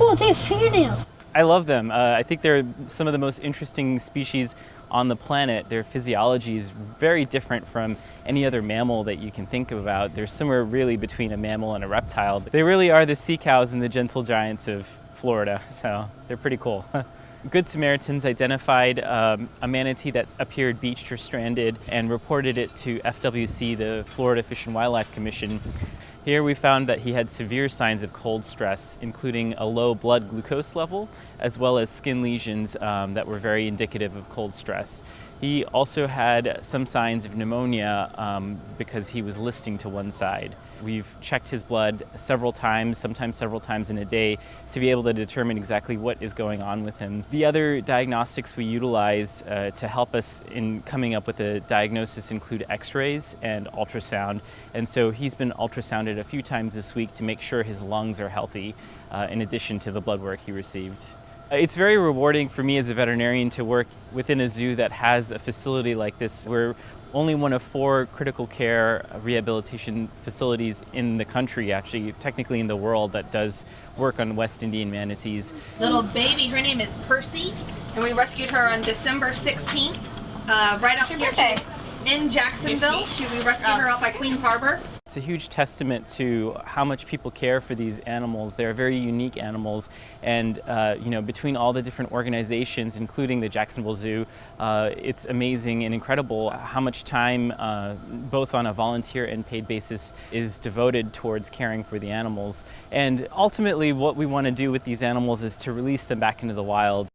Oh, they have fingernails. I love them. Uh, I think they're some of the most interesting species on the planet. Their physiology is very different from any other mammal that you can think about. They're somewhere really between a mammal and a reptile. They really are the sea cows and the gentle giants of Florida, so they're pretty cool. Good Samaritans identified um, a manatee that appeared beached or stranded and reported it to FWC, the Florida Fish and Wildlife Commission. Here we found that he had severe signs of cold stress, including a low blood glucose level, as well as skin lesions um, that were very indicative of cold stress. He also had some signs of pneumonia um, because he was listing to one side. We've checked his blood several times, sometimes several times in a day, to be able to determine exactly what is going on with him. The other diagnostics we utilize uh, to help us in coming up with a diagnosis include x-rays and ultrasound. And so he's been ultrasounded a few times this week to make sure his lungs are healthy, uh, in addition to the blood work he received. It's very rewarding for me as a veterinarian to work within a zoo that has a facility like this. We're only one of four critical care rehabilitation facilities in the country, actually, technically in the world, that does work on West Indian manatees. Little baby, her name is Percy, and we rescued her on December 16th, uh, right after birthday. in Jacksonville. She, we rescued her off by Queens Harbor. It's a huge testament to how much people care for these animals. They're very unique animals, and uh, you know, between all the different organizations, including the Jacksonville Zoo, uh, it's amazing and incredible how much time, uh, both on a volunteer and paid basis, is devoted towards caring for the animals. And ultimately, what we want to do with these animals is to release them back into the wild.